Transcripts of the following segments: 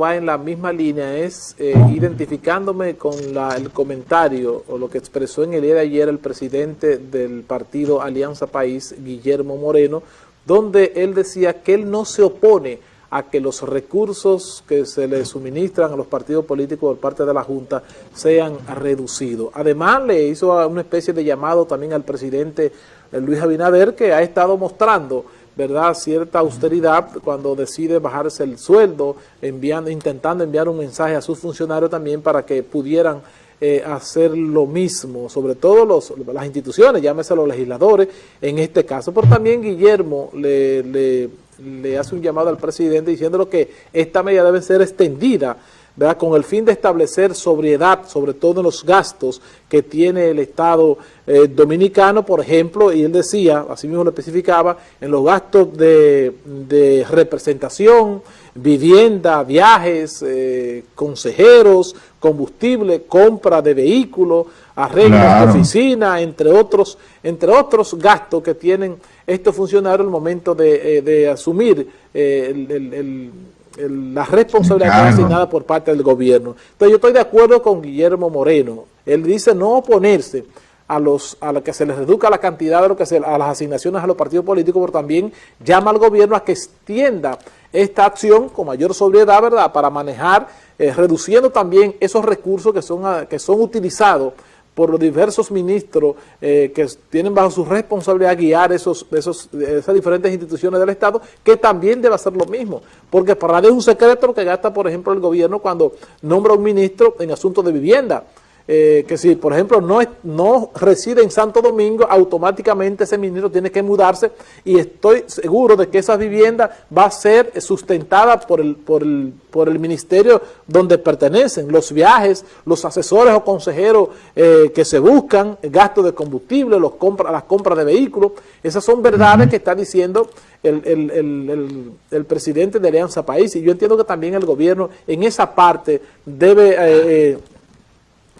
va en la misma línea, es eh, identificándome con el comentario o lo que expresó en el día de ayer el presidente del partido Alianza País, Guillermo Moreno, donde él decía que él no se opone a que los recursos que se le suministran a los partidos políticos por parte de la Junta sean reducidos. Además, le hizo una especie de llamado también al presidente eh, Luis Abinader, que ha estado mostrando ¿verdad? cierta austeridad cuando decide bajarse el sueldo, enviando, intentando enviar un mensaje a sus funcionarios también para que pudieran eh, hacer lo mismo, sobre todo los, las instituciones, llámese los legisladores en este caso, pero también Guillermo le, le, hace un llamado al presidente diciéndolo que esta medida debe ser extendida con el fin de establecer sobriedad, sobre todo en los gastos que tiene el Estado eh, dominicano, por ejemplo, y él decía, así mismo lo especificaba, en los gastos de, representación, vivienda, viajes, eh, consejeros, combustible, compra de vehículos, arreglos de oficina, entre otros, entre otros gastos que tienen estos funcionarios al momento de, eh, asumir el la responsabilidad asignada por parte del gobierno. Entonces yo estoy de acuerdo con Guillermo Moreno. Él dice no oponerse a los a lo que se les reduzca la cantidad de lo que se, a las asignaciones a los partidos políticos, pero también llama al gobierno a que extienda esta acción con mayor sobriedad, ¿verdad?, para manejar, eh, reduciendo también esos recursos que son, que son utilizados por los diversos ministros eh, que tienen bajo su responsabilidad guiar esos, esos, esas diferentes instituciones del Estado, que también debe hacer lo mismo, porque para nadie es un secreto lo que gasta, por ejemplo, el gobierno cuando nombra un ministro en asuntos de vivienda, eh, que si, por ejemplo, no, no reside en Santo Domingo, automáticamente ese ministro tiene que mudarse y estoy seguro de que esa vivienda va a ser sustentada por el, por el, por el ministerio donde pertenecen, los viajes, los asesores o consejeros eh, que se buscan, gasto de combustible, los compra, las compras de vehículos, esas son verdades que está diciendo el, el, el, presidente de Alianza País. Y yo entiendo que también el gobierno en esa parte debe... Eh,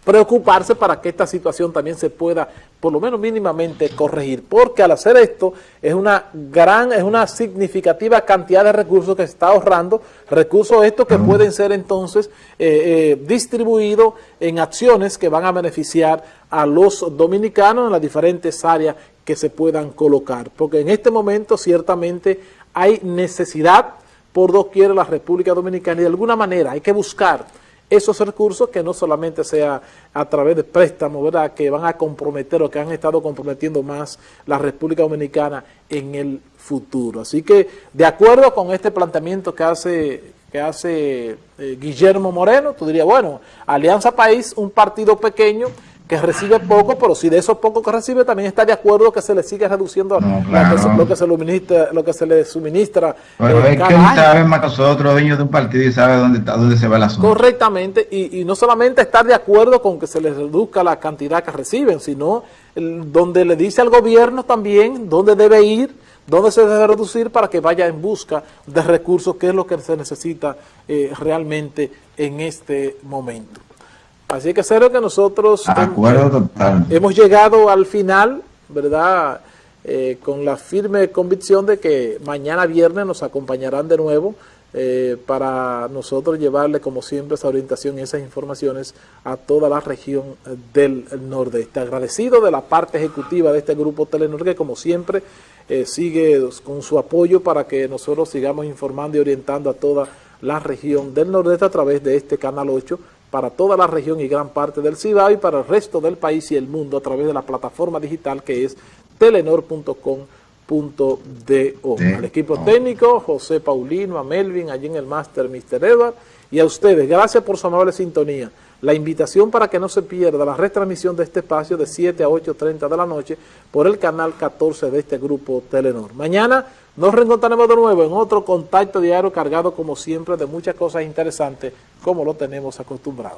preocuparse para que esta situación también se pueda, por lo menos mínimamente, corregir. Porque al hacer esto, es una gran, es una significativa cantidad de recursos que se está ahorrando, recursos estos que pueden ser entonces eh, eh, distribuidos en acciones que van a beneficiar a los dominicanos en las diferentes áreas que se puedan colocar. Porque en este momento ciertamente hay necesidad por doquier en la República Dominicana y de alguna manera hay que buscar esos recursos que no solamente sea a través de préstamos, ¿verdad?, que van a comprometer o que han estado comprometiendo más la República Dominicana en el futuro. Así que, de acuerdo con este planteamiento que hace, que hace eh, Guillermo Moreno, tú dirías, bueno, Alianza País, un partido pequeño, que recibe poco, pero si de esos pocos que recibe también está de acuerdo que se le sigue reduciendo lo, que se, lo, suministra, lo que se le suministra. Pero eh, es que él sabe más que nosotros, dueño de un partido, y sabe dónde, está, dónde se va el asunto. Correctamente, y, y, no solamente estar de acuerdo con que se les reduzca la cantidad que reciben, sino donde le dice al gobierno también dónde debe ir, dónde se debe reducir para que vaya en busca de recursos, que es lo que se necesita eh, realmente en este momento. Así que serio que nosotros hemos llegado al final, ¿verdad? Eh, con la firme convicción de que mañana viernes nos acompañarán de nuevo eh, para nosotros llevarle como siempre esa orientación y esas informaciones a toda la región del nordeste. Agradecido de la parte ejecutiva de este grupo Telenor que como siempre eh, sigue con su apoyo para que nosotros sigamos informando y orientando a toda la región del nordeste a través de este Canal 8 para toda la región y gran parte del Cibao y para el resto del país y el mundo a través de la plataforma digital que es telenor.com.do. Al equipo técnico, José Paulino, a Melvin, allí en el máster, Mr. Edward, y a ustedes, gracias por su amable sintonía. La invitación para que no se pierda la retransmisión de este espacio de 7 a 8.30 de la noche por el canal 14 de este grupo Telenor. Mañana nos reencontraremos de nuevo en otro contacto diario cargado como siempre de muchas cosas interesantes como lo tenemos acostumbrado.